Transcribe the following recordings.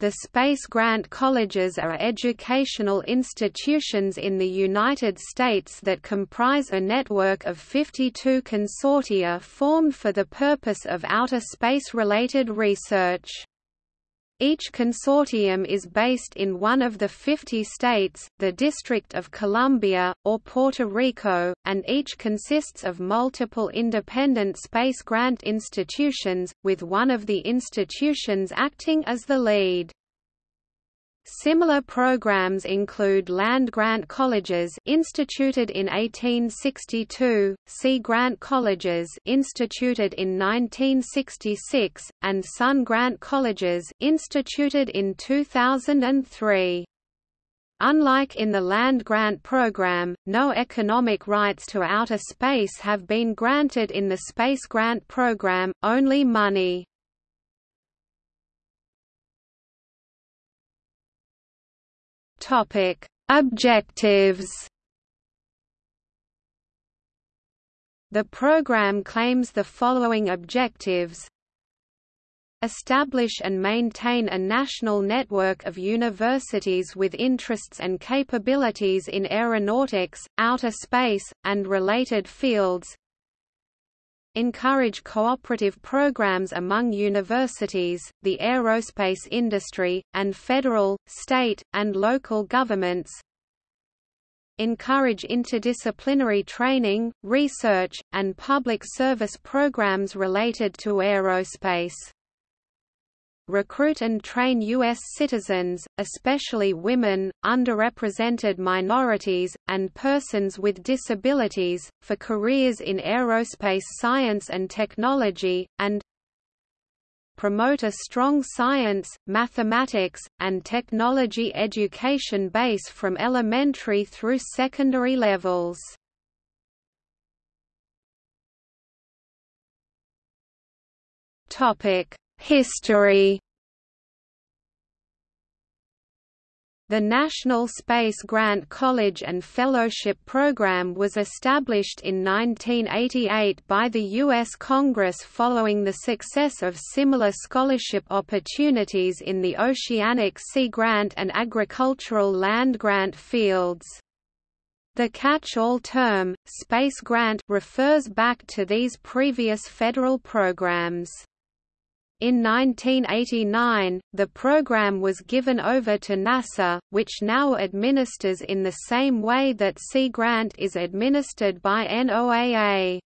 The Space Grant Colleges are educational institutions in the United States that comprise a network of 52 consortia formed for the purpose of outer space-related research. Each consortium is based in one of the 50 states, the District of Columbia, or Puerto Rico, and each consists of multiple independent space grant institutions, with one of the institutions acting as the lead. Similar programs include land-grant colleges instituted in 1862, sea-grant colleges instituted in 1966, and sun-grant colleges instituted in 2003. Unlike in the land grant program, no economic rights to outer space have been granted in the space grant program, only money. Topic: Objectives. The program claims the following objectives Establish and maintain a national network of universities with interests and capabilities in aeronautics, outer space, and related fields encourage cooperative programs among universities, the aerospace industry, and federal, state, and local governments, encourage interdisciplinary training, research, and public service programs related to aerospace recruit and train U.S. citizens, especially women, underrepresented minorities, and persons with disabilities, for careers in aerospace science and technology, and promote a strong science, mathematics, and technology education base from elementary through secondary levels. Topic History The National Space Grant College and Fellowship Program was established in 1988 by the U.S. Congress following the success of similar scholarship opportunities in the Oceanic Sea Grant and Agricultural Land Grant fields. The catch-all term, Space Grant refers back to these previous federal programs. In 1989, the program was given over to NASA, which now administers in the same way that Sea Grant is administered by NOAA.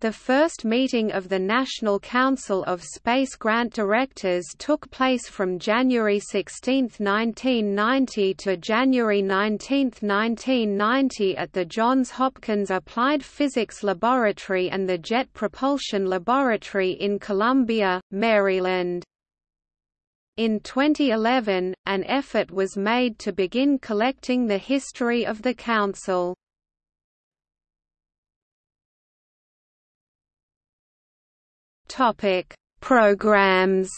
The first meeting of the National Council of Space Grant Directors took place from January 16, 1990 to January 19, 1990 at the Johns Hopkins Applied Physics Laboratory and the Jet Propulsion Laboratory in Columbia, Maryland. In 2011, an effort was made to begin collecting the history of the Council. Topic: Programs.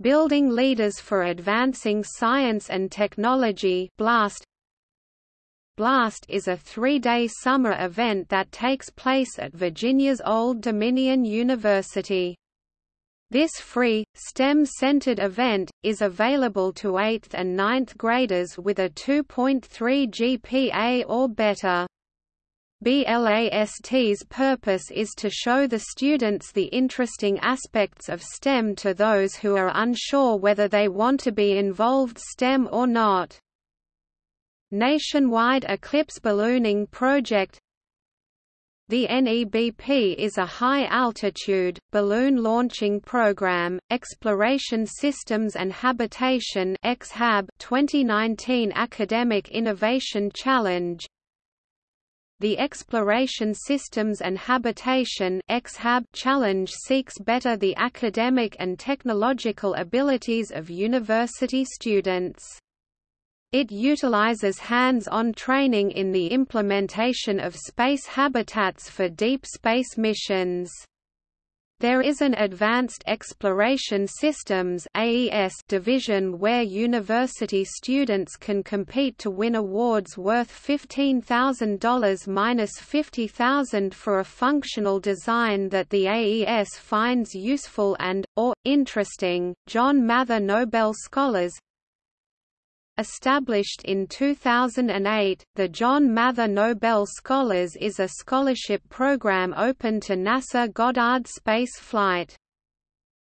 Building Leaders for Advancing Science and Technology BLAST BLAST is a three-day summer event that takes place at Virginia's Old Dominion University. This free, STEM-centered event, is available to 8th and 9th graders with a 2.3 GPA or better. BLAST's purpose is to show the students the interesting aspects of STEM to those who are unsure whether they want to be involved STEM or not. Nationwide Eclipse Ballooning Project the NEBP is a high-altitude, balloon launching program, Exploration Systems and Habitation 2019 Academic Innovation Challenge the Exploration Systems and Habitation Challenge seeks better the academic and technological abilities of university students. It utilizes hands-on training in the implementation of space habitats for deep space missions. There is an Advanced Exploration Systems AES division where university students can compete to win awards worth $15,000 minus $50,000 for a functional design that the AES finds useful and, or, interesting. John Mather Nobel Scholars Established in 2008, the John Mather Nobel Scholars is a scholarship program open to NASA Goddard Space Flight.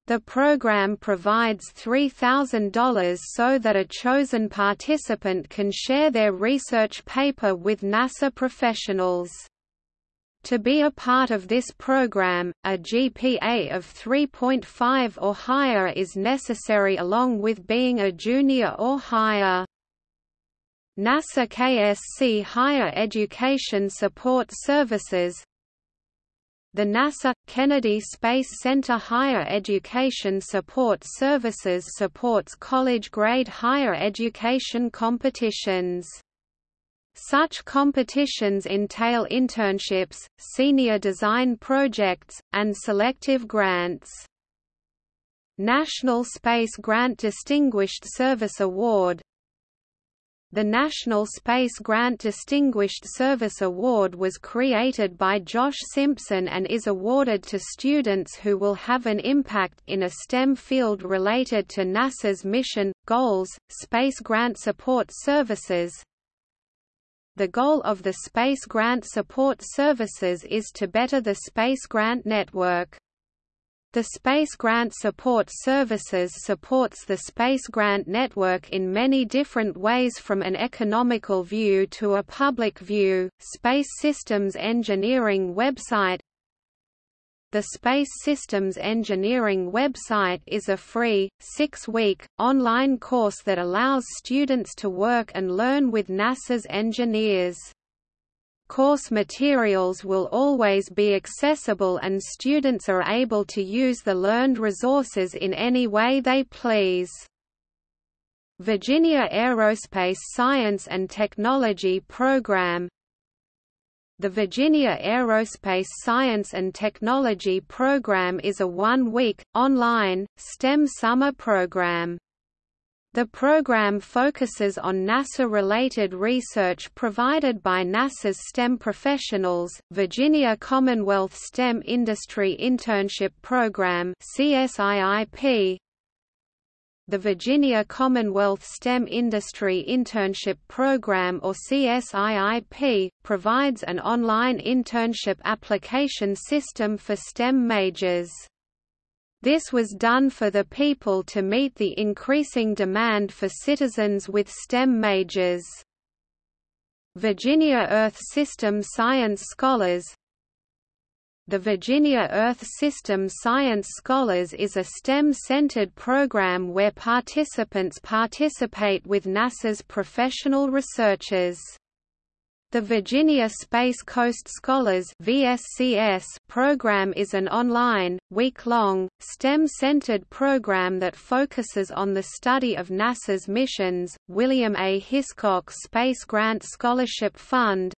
The program provides $3,000 so that a chosen participant can share their research paper with NASA professionals. To be a part of this program, a GPA of 3.5 or higher is necessary along with being a junior or higher. NASA KSC Higher Education Support Services The NASA – Kennedy Space Center Higher Education Support Services supports college-grade higher education competitions. Such competitions entail internships, senior design projects, and selective grants. National Space Grant Distinguished Service Award The National Space Grant Distinguished Service Award was created by Josh Simpson and is awarded to students who will have an impact in a STEM field related to NASA's mission, goals, space grant support services, the goal of the Space Grant Support Services is to better the Space Grant Network. The Space Grant Support Services supports the Space Grant Network in many different ways from an economical view to a public view. Space Systems Engineering website the Space Systems Engineering website is a free, six-week, online course that allows students to work and learn with NASA's engineers. Course materials will always be accessible and students are able to use the learned resources in any way they please. Virginia Aerospace Science and Technology Program the Virginia Aerospace Science and Technology Program is a one-week, online, STEM summer program. The program focuses on NASA-related research provided by NASA's STEM professionals, Virginia Commonwealth STEM Industry Internship Program CSIIP, the Virginia Commonwealth STEM Industry Internship Program or CSIIP, provides an online internship application system for STEM majors. This was done for the people to meet the increasing demand for citizens with STEM majors. Virginia Earth System Science Scholars the Virginia Earth System Science Scholars is a STEM-centered program where participants participate with NASA's professional researchers. The Virginia Space Coast Scholars VSCS program is an online, week-long, STEM-centered program that focuses on the study of NASA's missions. William A. Hiscock Space Grant Scholarship Fund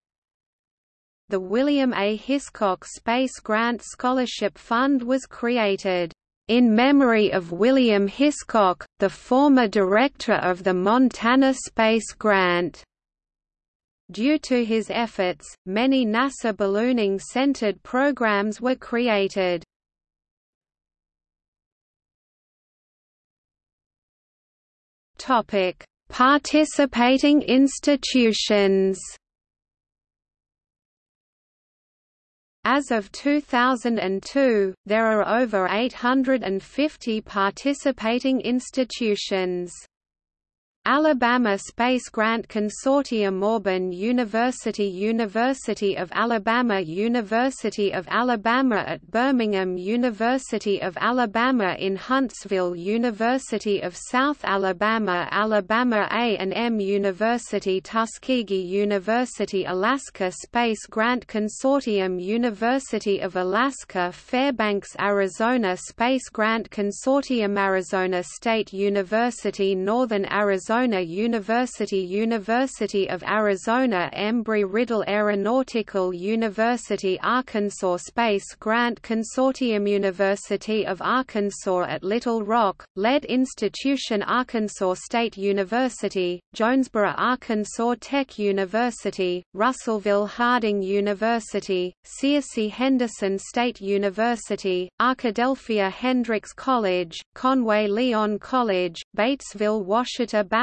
the William A. Hiscock Space Grant Scholarship Fund was created in memory of William Hiscock, the former director of the Montana Space Grant. Due to his efforts, many NASA ballooning-centered programs were created. Participating institutions As of 2002, there are over 850 participating institutions. Alabama Space Grant Consortium Auburn University University of Alabama University of Alabama at Birmingham University of Alabama in Huntsville University of South Alabama Alabama A&M University Tuskegee University Alaska Space Grant Consortium University of Alaska Fairbanks Arizona Space Grant Consortium Arizona State University Northern Arizona Arizona University University of Arizona Embry-Riddle Aeronautical University Arkansas Space Grant Consortium University of Arkansas at Little Rock, Lead Institution Arkansas State University, Jonesboro Arkansas Tech University, Russellville Harding University, Searcy Henderson State University, Arkadelphia Hendrix College, Conway Lyon College, Batesville Ouachita Baptist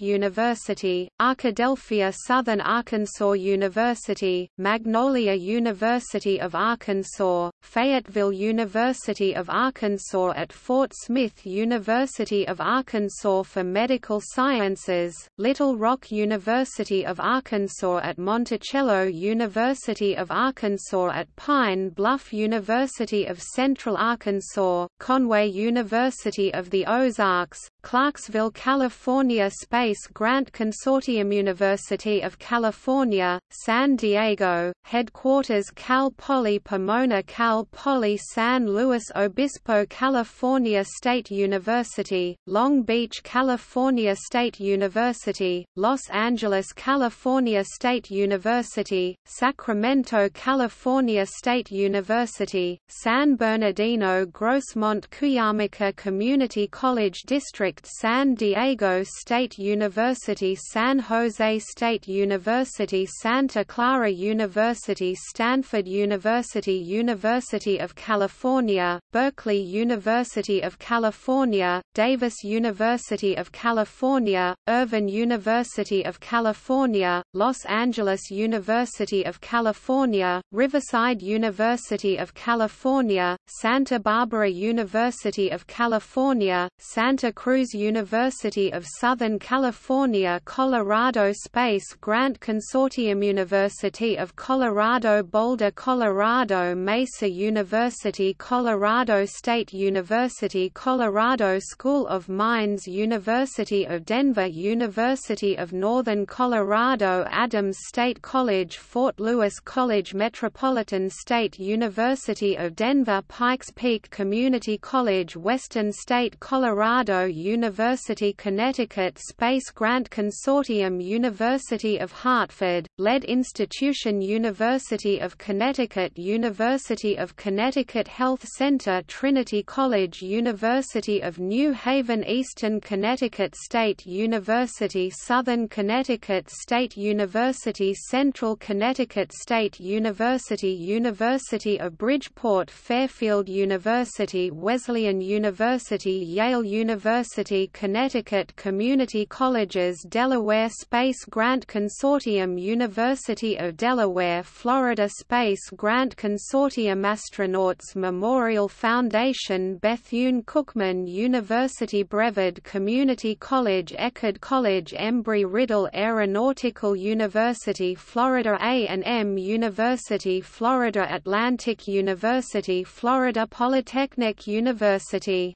University, Arkadelphia Southern Arkansas University, Magnolia University of Arkansas, Fayetteville University of Arkansas at Fort Smith University of Arkansas for Medical Sciences, Little Rock University of Arkansas at Monticello University of Arkansas at Pine Bluff University of Central Arkansas, Conway University of the Ozarks, Clarksville, California Space Grant Consortium University of California, San Diego, headquarters Cal Poly Pomona Cal Poly San Luis Obispo California State University, Long Beach California State University, Los Angeles California State University, Sacramento California State University, San Bernardino Grossmont Cuyamaca Community College District San Diego State University San Jose State University Santa Clara University Stanford University University of California, Berkeley University of California, Davis University of California, Irvine University of California, Los Angeles University of California, Riverside University of California, Santa Barbara University of California, Santa Cruz University of Southern California Colorado Space Grant Consortium University of Colorado Boulder Colorado Mesa University Colorado State University Colorado School of Mines University of Denver University of Northern Colorado Adams State College Fort Lewis College Metropolitan State University of Denver Pikes Peak Community College Western State Colorado University Connecticut Space Grant Consortium University of Hartford, Lead Institution University of Connecticut University of Connecticut Health Center Trinity College University of New Haven Eastern Connecticut State University Southern Connecticut State University Central Connecticut State University University of Bridgeport Fairfield University Wesleyan University Yale University Connecticut Community Colleges Delaware Space Grant Consortium University of Delaware Florida Space Grant Consortium Astronauts Memorial Foundation Bethune-Cookman University Brevard Community College Eckerd College Embry-Riddle Aeronautical University Florida A&M University Florida Atlantic University Florida Polytechnic University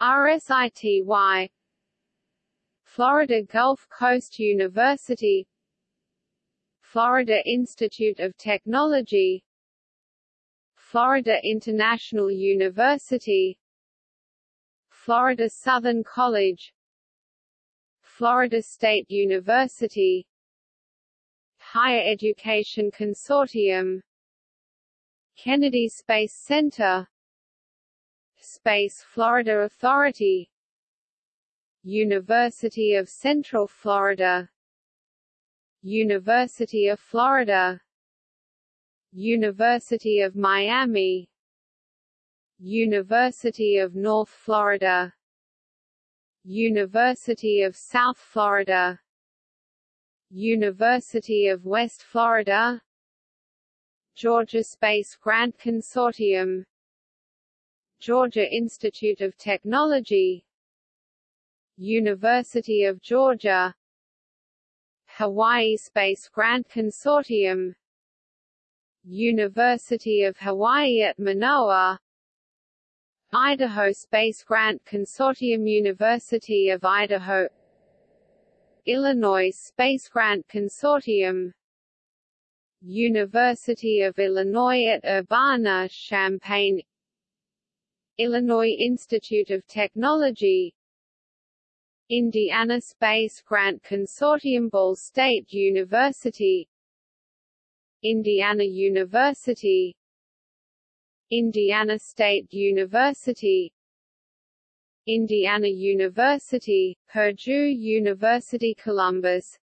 RSITY Florida Gulf Coast University Florida Institute of Technology Florida International University Florida Southern College Florida State University Higher Education Consortium Kennedy Space Center Space Florida Authority. University of Central Florida. University of Florida. University of Miami. University of North Florida. University of South Florida. University of West Florida. Georgia Space Grant Consortium Georgia Institute of Technology University of Georgia Hawaii Space Grant Consortium University of Hawaii at Manoa Idaho Space Grant Consortium University of Idaho Illinois Space Grant Consortium University of Illinois at Urbana-Champaign Illinois Institute of Technology Indiana Space Grant Consortium Ball State University Indiana University Indiana State University Indiana University, Purdue University Columbus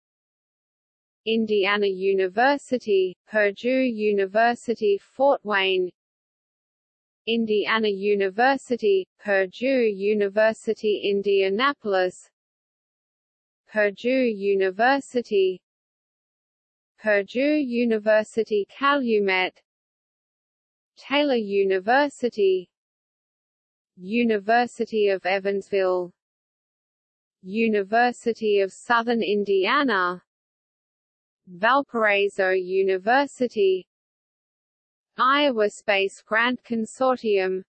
Indiana University, Purdue University Fort Wayne Indiana University, Purdue University Indianapolis. Purdue University. Purdue University Calumet. Taylor University. University of Evansville. University of Southern Indiana. Valparaiso University Iowa Space Grant Consortium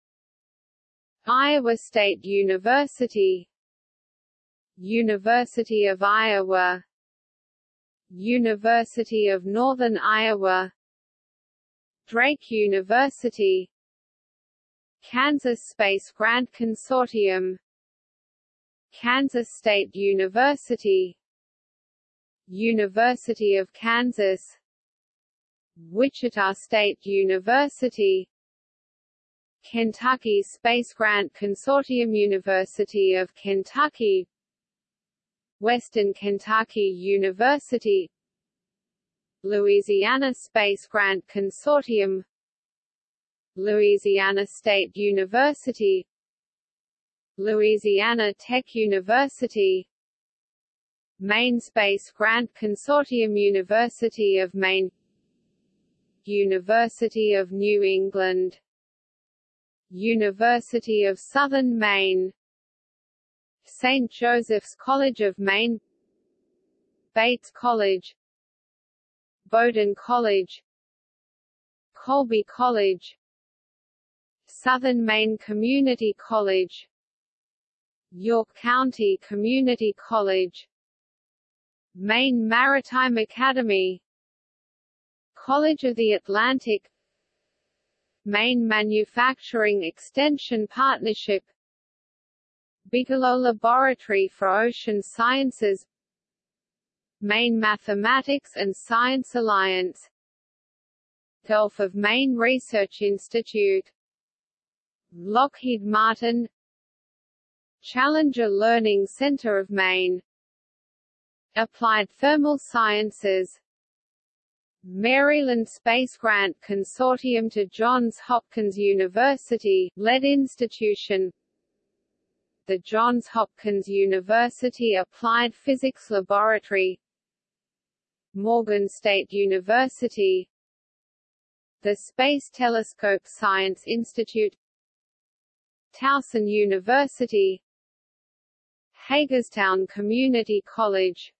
Iowa State University University of Iowa University of Northern Iowa Drake University Kansas Space Grant Consortium Kansas State University University of Kansas Wichita State University Kentucky Space Grant Consortium University of Kentucky Western Kentucky University Louisiana Space Grant Consortium Louisiana State University Louisiana Tech University Maine Space Grant Consortium University of Maine University of New England. University of Southern Maine. St. Joseph's College of Maine. Bates College. Bowdoin College. Colby College. Southern Maine Community College. York County Community College. Maine Maritime Academy College of the Atlantic Maine Manufacturing Extension Partnership Bigelow Laboratory for Ocean Sciences Maine Mathematics and Science Alliance Gulf of Maine Research Institute Lockheed Martin Challenger Learning Center of Maine Applied Thermal Sciences Maryland Space Grant Consortium to Johns Hopkins University, lead institution. The Johns Hopkins University Applied Physics Laboratory. Morgan State University. The Space Telescope Science Institute. Towson University. Hagerstown Community College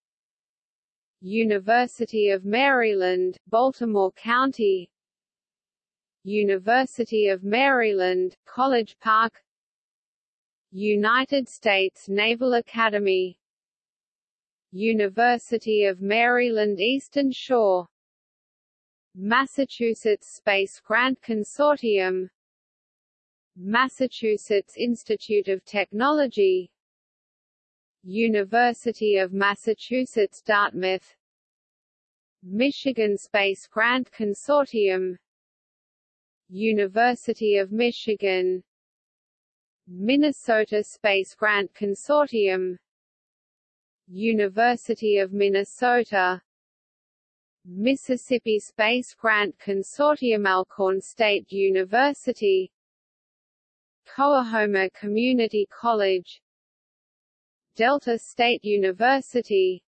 University of Maryland, Baltimore County. University of Maryland, College Park. United States Naval Academy. University of Maryland Eastern Shore. Massachusetts Space Grant Consortium. Massachusetts Institute of Technology University of Massachusetts Dartmouth. Michigan Space Grant Consortium. University of Michigan. Minnesota Space Grant Consortium. University of Minnesota. Mississippi Space Grant Consortium Alcorn State University. Coahoma Community College Delta State University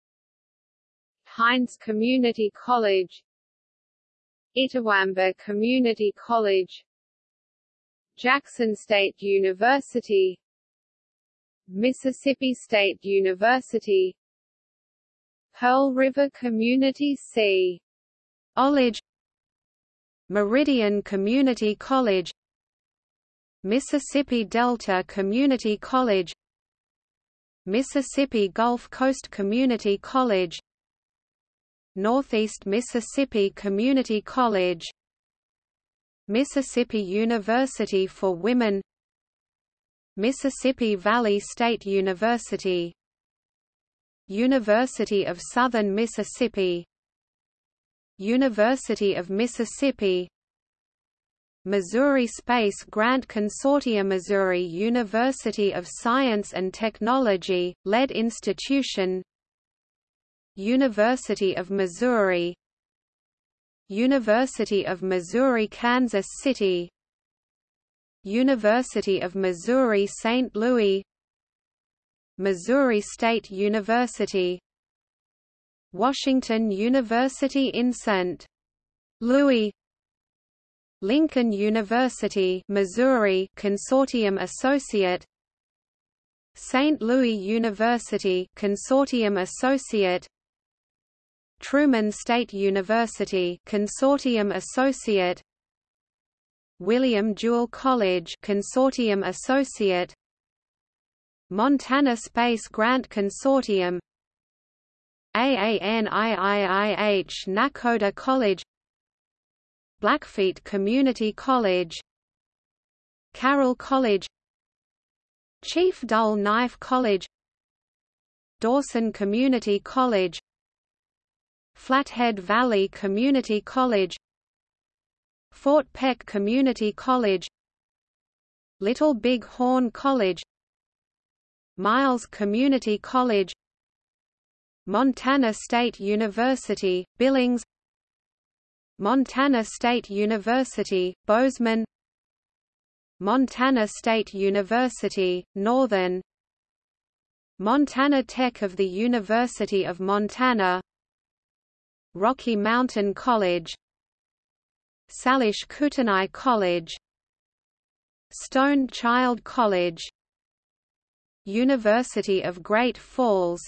Hinds Community College Itawamba Community College Jackson State University Mississippi State University Pearl River Community C. College Meridian Community College Mississippi Delta Community College Mississippi Gulf Coast Community College Northeast Mississippi Community College Mississippi University for Women Mississippi Valley State University University of Southern Mississippi University of Mississippi Missouri Space Grant Consortium Missouri University of Science and Technology, lead institution University of Missouri University of Missouri Kansas City University of Missouri St. Louis Missouri State University Washington University in St. Louis Lincoln University Missouri Consortium Associate St. Louis University Consortium Associate Truman State University Consortium Associate William Jewell College Consortium Associate Montana Space Grant Consortium AANIIIH Nakoda College Blackfeet Community College Carroll College Chief Dull Knife College Dawson Community College Flathead Valley Community College Fort Peck Community College Little Big Horn College Miles Community College Montana State University, Billings Montana State University, Bozeman. Montana State University, Northern. Montana Tech of the University of Montana. Rocky Mountain College. Salish Kootenai College. Stone Child College. University of Great Falls.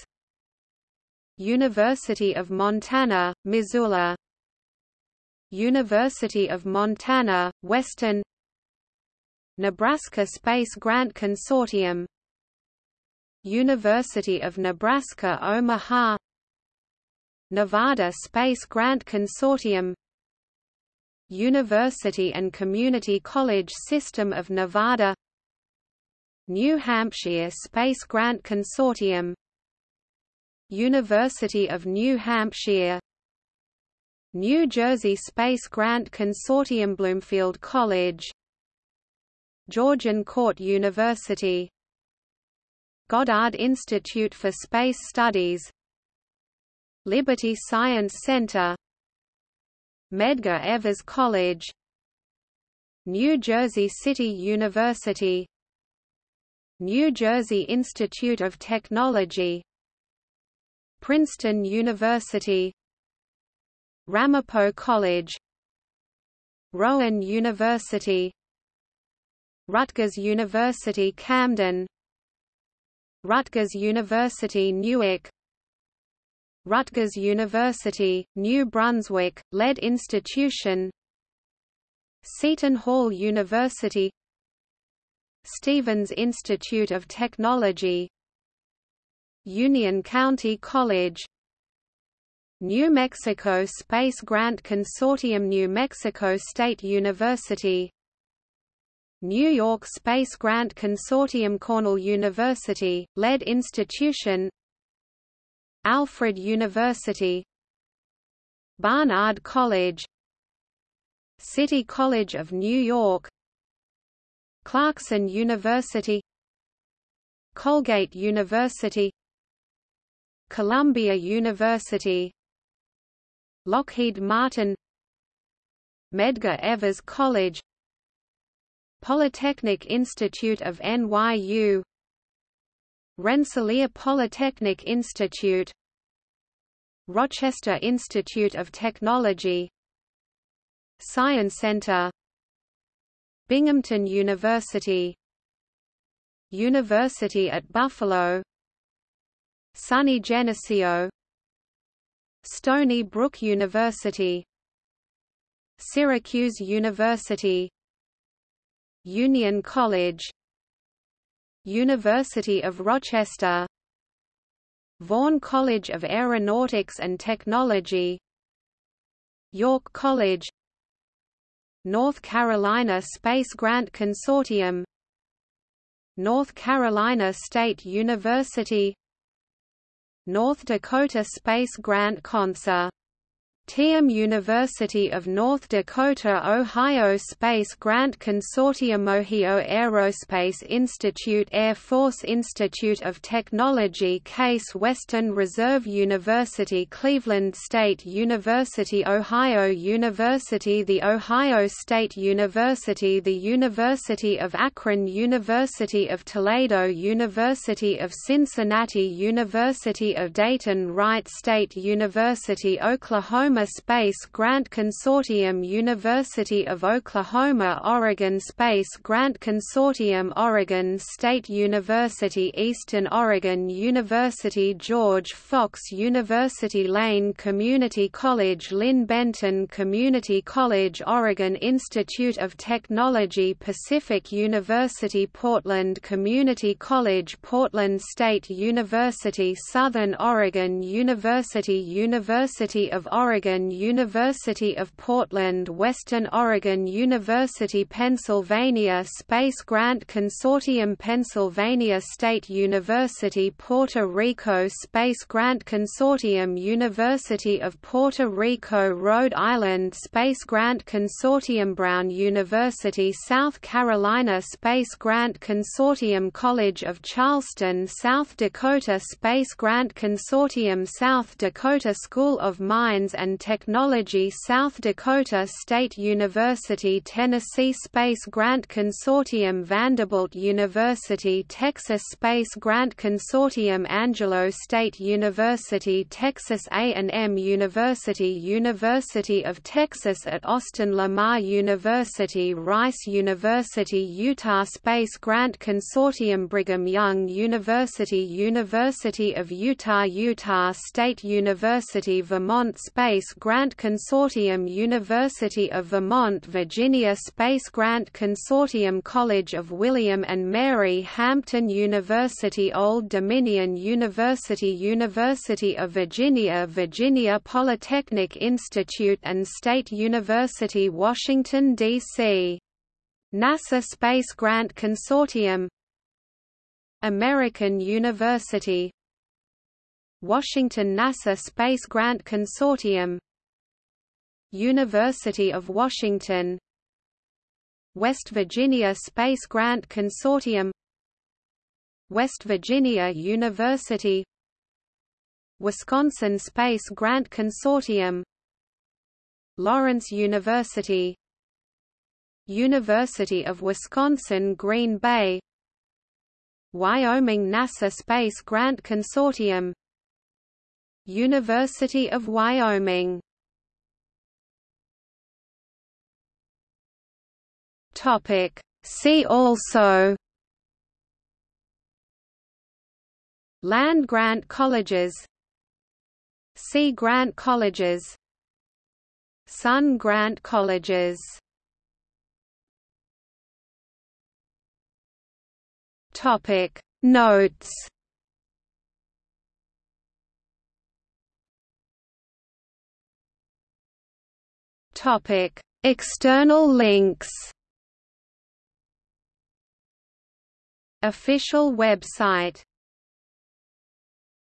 University of Montana, Missoula University of Montana, Western Nebraska Space Grant Consortium. University of Nebraska Omaha. Nevada Space Grant Consortium. University and Community College System of Nevada. New Hampshire Space Grant Consortium. University of New Hampshire New Jersey Space Grant Consortium Bloomfield College. Georgian Court University. Goddard Institute for Space Studies. Liberty Science Center. Medgar Evers College. New Jersey City University. New Jersey Institute of Technology. Princeton University Ramapo College Rowan University Rutgers University Camden Rutgers University Newark Rutgers University, New Brunswick, lead institution Seton Hall University Stevens Institute of Technology Union County College New Mexico Space Grant Consortium New Mexico State University. New York Space Grant Consortium Cornell University, lead institution. Alfred University. Barnard College. City College of New York. Clarkson University. Colgate University. Columbia University Lockheed Martin Medgar Evers College Polytechnic Institute of NYU Rensselaer Polytechnic Institute Rochester Institute of Technology Science Center Binghamton University University at Buffalo SUNY Geneseo Stony Brook University Syracuse University Union College University of Rochester Vaughn College of Aeronautics and Technology York College North Carolina Space Grant Consortium North Carolina State University North Dakota Space Grant Consortium TIAM University of North Dakota Ohio Space Grant Consortium Ohio Aerospace Institute Air Force Institute of Technology Case Western Reserve University Cleveland State University Ohio University The Ohio State University The University of Akron University of Toledo University of Cincinnati University of Dayton Wright State University Oklahoma Space Grant Consortium University of Oklahoma Oregon Space Grant Consortium Oregon State University Eastern Oregon University George Fox University Lane Community College Linn Benton Community College Oregon Institute of Technology Pacific University Portland Community College Portland State University Southern Oregon University University of Oregon Oregon University of Portland Western Oregon University Pennsylvania Space Grant Consortium Pennsylvania State University Puerto Rico Space Grant Consortium University of Puerto Rico Rhode Island Space Grant Consortium Brown University South Carolina Space Grant Consortium College of Charleston South Dakota Space Grant Consortium South Dakota School of Mines and Technology South Dakota State University Tennessee Space Grant Consortium Vanderbilt University Texas Space Grant Consortium Angelo State University Texas A&M University University of Texas at Austin Lamar University Rice University Utah Space Grant Consortium Brigham Young University University of Utah Utah State University Vermont Space Space Grant Consortium University of Vermont Virginia Space Grant Consortium College of William and Mary Hampton University Old Dominion University University of Virginia Virginia Polytechnic Institute and State University Washington, D.C. NASA Space Grant Consortium American University Washington NASA Space Grant Consortium University of Washington West Virginia Space Grant Consortium West Virginia University Wisconsin Space Grant Consortium Lawrence University University of Wisconsin Green Bay Wyoming NASA Space Grant Consortium University of Wyoming. Topic. See also. Land grant colleges. Sea grant colleges. Sun grant colleges. Topic. Notes Topic: External links. Official website